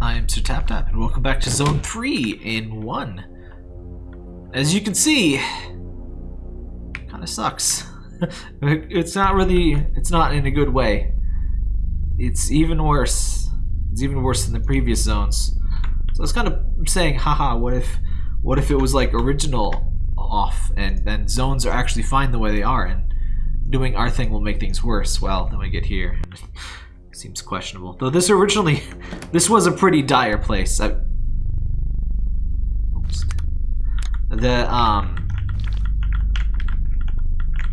I am Sir Tap Tap, and welcome back to Zone 3 in 1. As you can see, kinda sucks. it's not really, it's not in a good way. It's even worse. It's even worse than the previous zones. So I was kind of saying, haha, what if, what if it was like original off, and then zones are actually fine the way they are, and doing our thing will make things worse. Well, then we get here. Seems questionable. Though this originally, this was a pretty dire place. I, oops. The, um,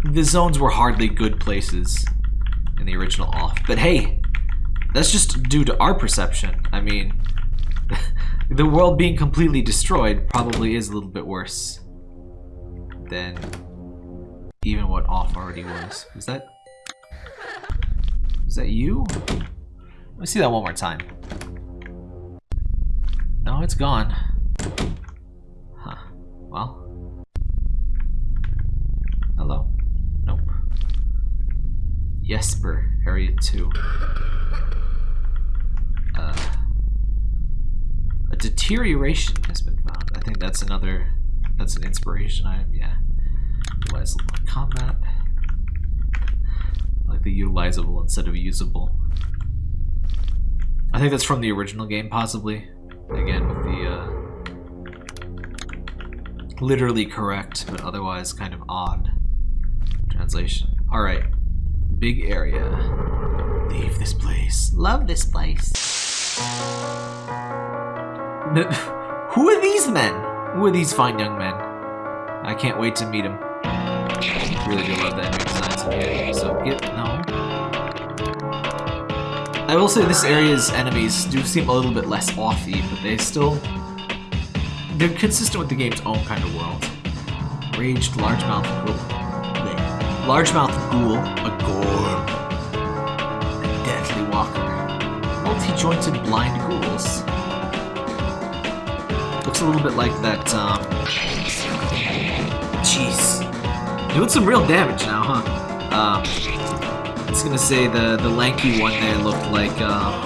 the zones were hardly good places in the original off. But hey, that's just due to our perception. I mean, the world being completely destroyed probably is a little bit worse than even what off already was. Is that is that you? Let me see that one more time. No, it's gone. Huh. Well. Hello. Nope. Jesper, Area 2. Uh, a deterioration has been found. I think that's another, that's an inspiration item, yeah. Utilize combat like the utilizable instead of usable. I think that's from the original game, possibly. Again, with the, uh, literally correct, but otherwise kind of odd translation. Alright. Big area. Leave this place. Love this place. Who are these men? Who are these fine young men? I can't wait to meet them. Really do love the So get no. I will say this area's enemies do seem a little bit less offy, but they still they're consistent with the game's own kind of world. Raged largemouth ghoul. Largemouth ghoul, a gorm, a deathly walker. Multi-jointed blind ghouls. Looks a little bit like that, um... Jeez. Doing some real damage now, huh? Um, I was gonna say the, the lanky one there looked like, um,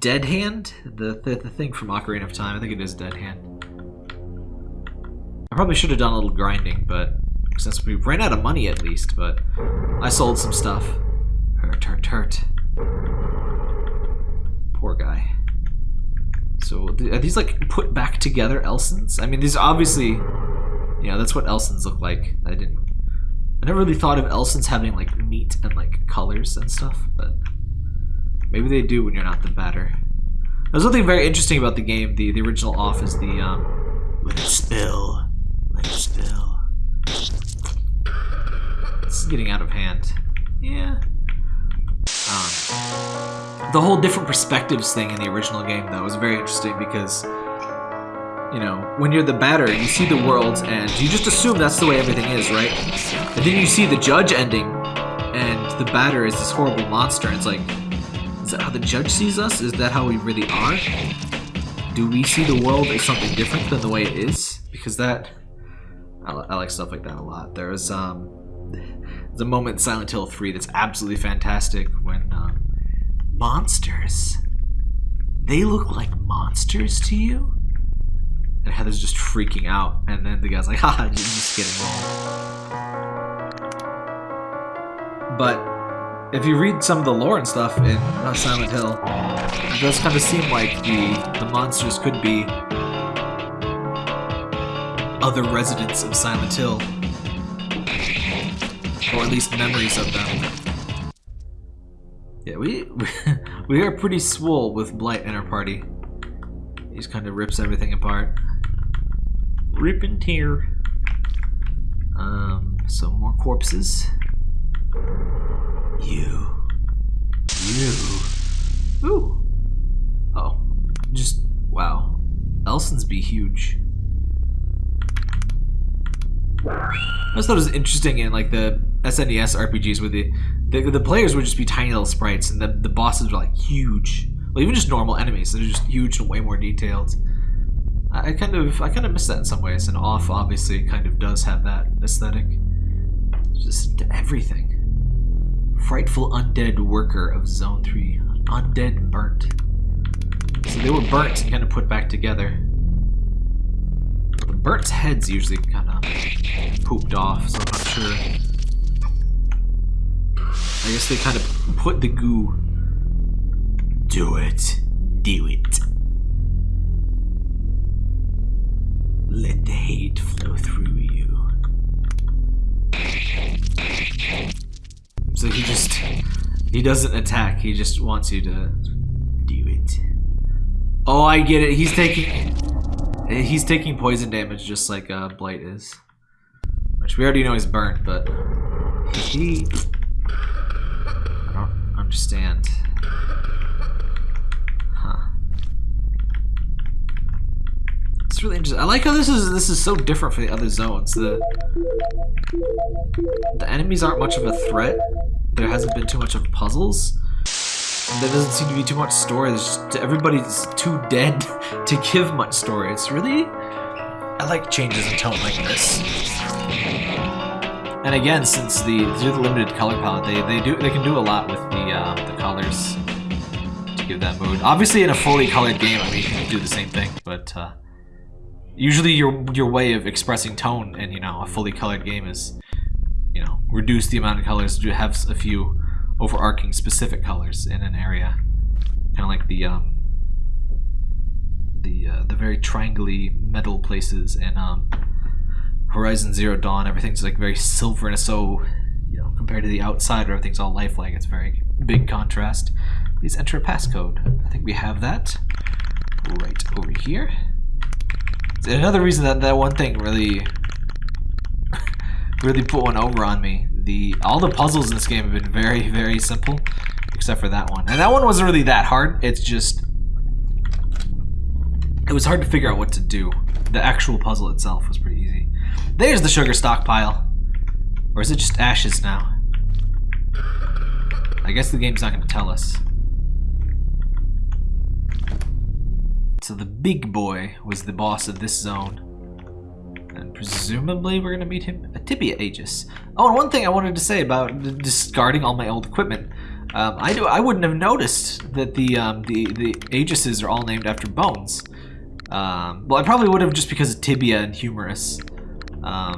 Dead Hand? The, the, the thing from Ocarina of Time. I think it is Dead Hand. I probably should have done a little grinding, but since we ran out of money at least, but I sold some stuff. Hurt, hurt, hurt. Poor guy. So, are these like put back together Elsens? I mean, these obviously yeah, that's what Elsens look like. I didn't. I never really thought of Elsens having like meat and like colors and stuff, but maybe they do when you're not the batter. There's something very interesting about the game. The the original off is the um, spill, it spill. This is getting out of hand. Yeah. Um, the whole different perspectives thing in the original game though was very interesting because you know, when you're the batter, you see the world and you just assume that's the way everything is, right? And then you see the judge ending and the batter is this horrible monster. It's like, is that how the judge sees us? Is that how we really are? Do we see the world as something different than the way it is? Because that, I, I like stuff like that a lot. There's um, there's a moment in Silent Hill 3 that's absolutely fantastic when um, monsters, they look like monsters to you? And Heather's just freaking out. And then the guy's like, haha, just kidding. But if you read some of the lore and stuff in uh, Silent Hill, it does kind of seem like the, the monsters could be other residents of Silent Hill. Or at least memories of them. Yeah, we, we are pretty swole with Blight in our party. He just kind of rips everything apart. Rip and tear. Um, some more corpses. You. You. Ooh. Oh. Just, wow. Elsens be huge. I just thought it was interesting in like the SNES RPGs where the, the, the players would just be tiny little sprites and the, the bosses were like huge. Well, even just normal enemies, they're just huge and way more detailed. I kind of I kind of miss that in some ways, and off obviously kind of does have that aesthetic. Just everything. Frightful undead worker of Zone 3. Undead burnt. So they were burnt and kind of put back together. The burnt heads usually kind of pooped off, so I'm not sure. I guess they kind of put the goo. Do it. Do it. Hate flow through you. So he just he doesn't attack. He just wants you to do it. Oh, I get it. He's taking he's taking poison damage just like uh, Blight is, which we already know he's burnt. But he, I don't understand. Huh. It's really interesting. I like how this is this is so different from the other zones. The the enemies aren't much of a threat. There hasn't been too much of puzzles. There doesn't seem to be too much story. There's just, everybody's too dead to give much story. It's really... I like changes in tone like this. And again, since the through the limited color palette, they, they do they can do a lot with the uh, the colors to give that mood. Obviously, in a fully colored game, I mean, you can do the same thing, but uh, usually your your way of expressing tone in you know a fully colored game is you know reduce the amount of colors. To have a few overarching specific colors in an area. Kind of like the um the uh, the very triangly metal places in um Horizon Zero Dawn. Everything's like very silver and so you know compared to the outside where everything's all lifelike it's very big contrast. Please enter a passcode. I think we have that right over here another reason that that one thing really really put one over on me. The all the puzzles in this game have been very very simple, except for that one. And that one wasn't really that hard. It's just it was hard to figure out what to do. The actual puzzle itself was pretty easy. There's the sugar stockpile. Or is it just ashes now? I guess the game's not going to tell us. So the big boy was the boss of this zone. And presumably we're going to meet him a Tibia Aegis. Oh, and one thing I wanted to say about discarding all my old equipment. Um, I, do, I wouldn't have noticed that the, um, the, the Aegises are all named after bones. Um, well, I probably would have just because of Tibia and Humerus. Um,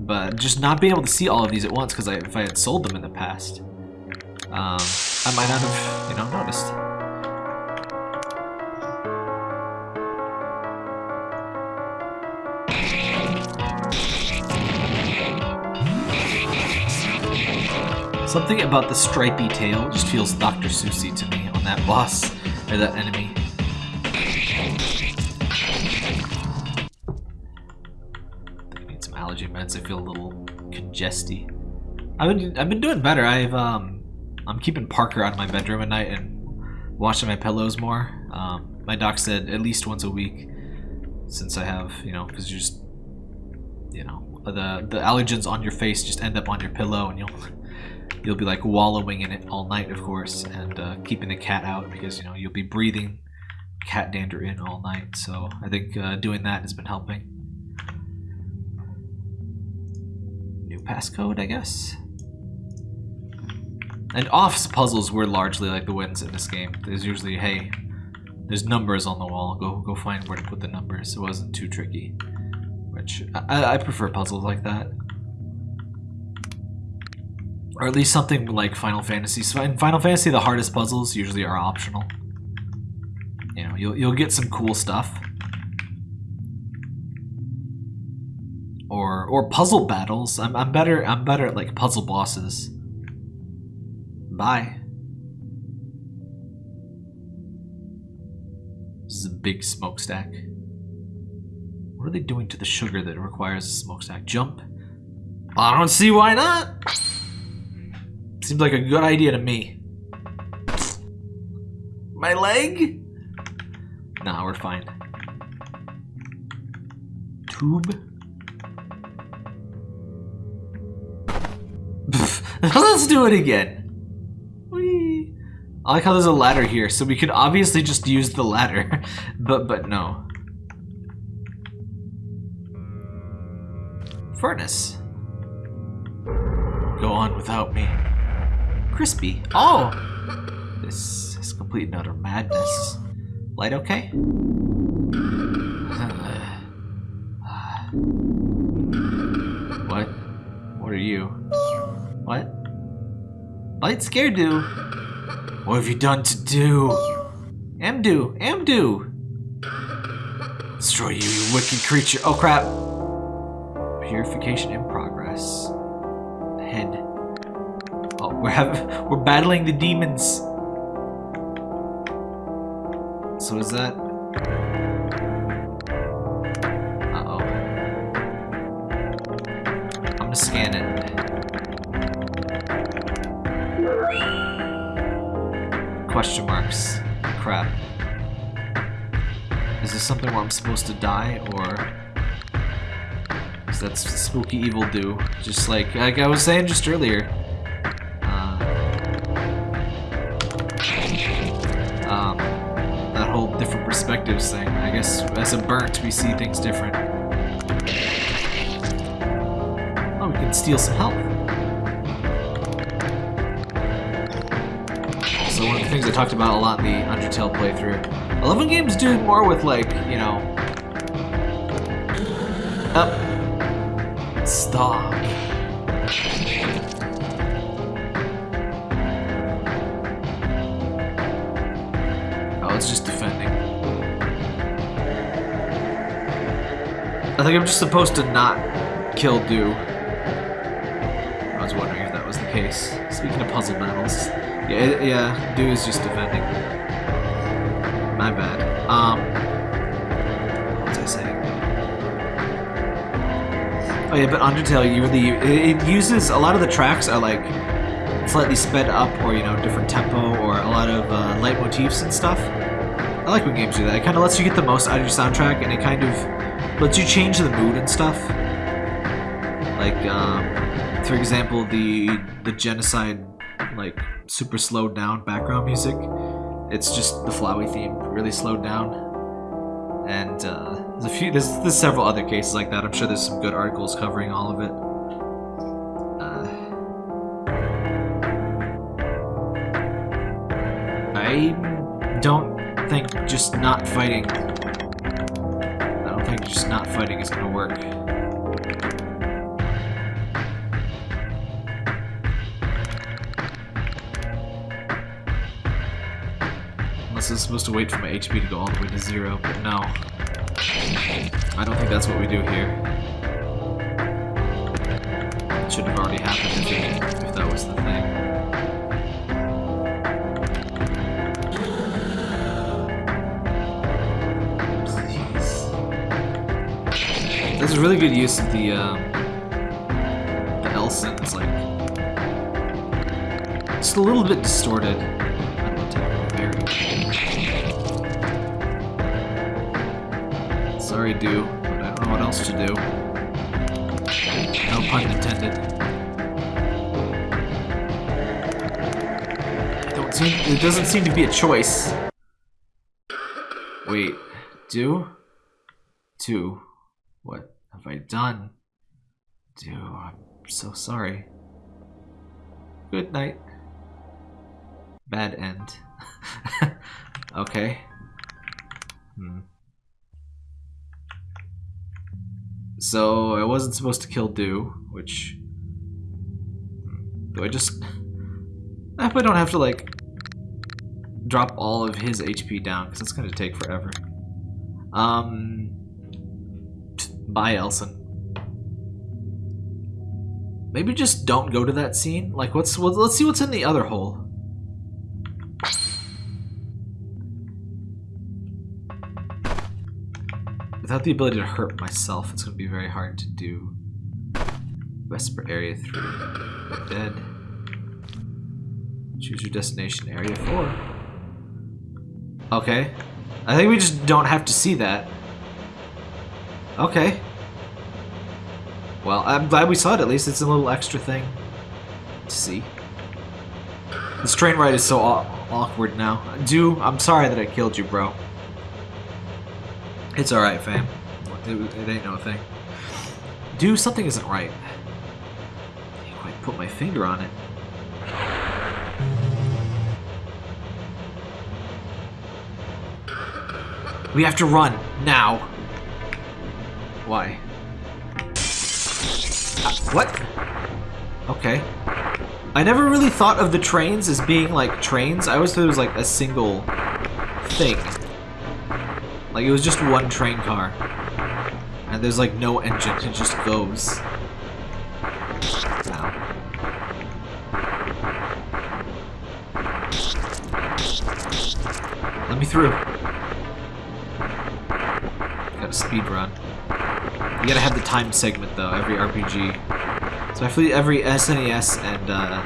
but just not being able to see all of these at once because if I had sold them in the past, um, I might not have, you know, noticed. Something about the stripy tail just feels Dr. Seussy to me on that boss, or that enemy. I need some allergy meds, I feel a little congesty. I've been, I've been doing better, I've, um, I'm keeping Parker out of my bedroom at night and washing my pillows more. Um, my doc said at least once a week, since I have, you know, because you just, you know, the, the allergens on your face just end up on your pillow and you'll you'll be like wallowing in it all night, of course, and uh, keeping the cat out because you know you'll be breathing cat dander in all night. So I think uh, doing that has been helping. New passcode, I guess. And offs puzzles were largely like the wins in this game. There's usually, hey, there's numbers on the wall. Go go find where to put the numbers. It wasn't too tricky, which I, I prefer puzzles like that. Or at least something like Final Fantasy. So in Final Fantasy, the hardest puzzles usually are optional. You know, you'll, you'll get some cool stuff. Or, or puzzle battles. I'm, I'm better I'm better at like puzzle bosses. Bye. This is a big smokestack. What are they doing to the sugar that requires a smokestack? Jump? I don't see why not. Seems like a good idea to me. My leg? Nah, we're fine. Tube? Let's do it again. Whee. I like how there's a ladder here, so we could obviously just use the ladder, but but no. Furnace. Go on without me crispy. Oh! This is complete and utter madness. Light okay? what? What are you? What? Light scared do? What have you done to do? Amdu! Amdu! Destroy you, you wicked creature. Oh crap! Purification in progress. We're we're battling the demons. So is that Uh-oh. I'm gonna scan it. Question marks. Crap. Is this something where I'm supposed to die, or... Is that spooky evil do? Just like, like I was saying just earlier. Guess as a burnt, we see things different. Oh, we can steal some health. So one of the things I talked about a lot in the Undertale playthrough. I love when games do more with like, you know... Up. Stop. I think I'm just supposed to not kill Do. I was wondering if that was the case. Speaking of puzzle battles, yeah, yeah, Do is just defending. My bad. Um, what was I saying? Oh yeah, but Undertale, you really it, uses a lot of the tracks are like slightly sped up, or you know, different tempo, or a lot of uh, leitmotifs and stuff. I like when games do that. It kind of lets you get the most out of your soundtrack, and it kind of lets you change the mood and stuff. Like, um, for example, the the genocide, like super slowed down background music. It's just the Flowey theme really slowed down. And uh, there's a few, there's, there's several other cases like that. I'm sure there's some good articles covering all of it. Uh, I don't think just not fighting. Think just not fighting is gonna work. Unless it's supposed to wait for my HP to go all the way to zero, but no. I don't think that's what we do here. It should have already happened if, if that was the thing. This is really good use of the, um, the. It's like, just a little bit distorted. Sorry, do, but I don't know what else to do. No pun intended. Seem, it doesn't seem to be a choice. Wait, do? Two. What have I done? Do, I'm so sorry. Good night. Bad end. okay. Hmm. So I wasn't supposed to kill Do, which do I just I hope I don't have to like drop all of his HP down because that's gonna take forever. Um, bye, Elsen. Maybe just don't go to that scene. Like, what's what, let's see what's in the other hole. Without the ability to hurt myself, it's going to be very hard to do. Vesper Area 3. Dead. Choose your destination, Area 4. Okay. I think we just don't have to see that. Okay. Well, I'm glad we saw it at least. It's a little extra thing to see. This train ride is so awkward now. Do, I'm sorry that I killed you, bro. It's alright, fam. It, it, ain't no thing. Do, something isn't right. I quite put my finger on it. We have to run now. Why? Uh, what? Okay. I never really thought of the trains as being like trains. I always thought it was like a single thing. Like it was just one train car. And there's like no engine, it just goes. Ow. Let me through. Got a speed run. You gotta have the time segment though, every RPG. So I feel every SNES and uh,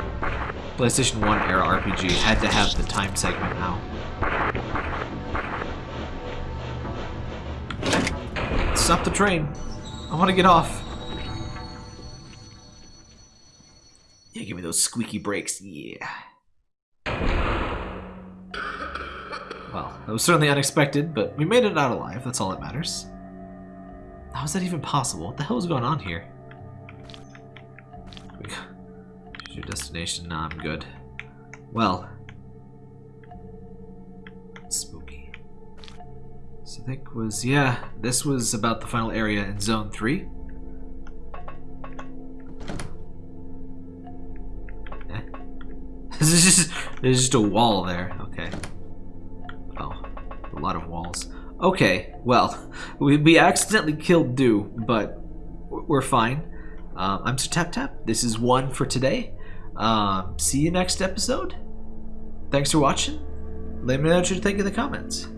PlayStation 1 era RPG had to have the time segment now. Stop the train. I want to get off. Yeah, give me those squeaky brakes. Yeah. Well, that was certainly unexpected, but we made it out alive. That's all that matters. How is that even possible? What the hell is going on here? Your destination. Nah, I'm good. Well. Spooky. So think was, yeah, this was about the final area in Zone 3. Eh? This is there's just a wall there. Okay. Oh, a lot of walls. Okay, well, we, we accidentally killed Do, but we're fine. Um, I'm Sir Tap Tap. This is one for today. Um, see you next episode. Thanks for watching. Let me know what you think in the comments.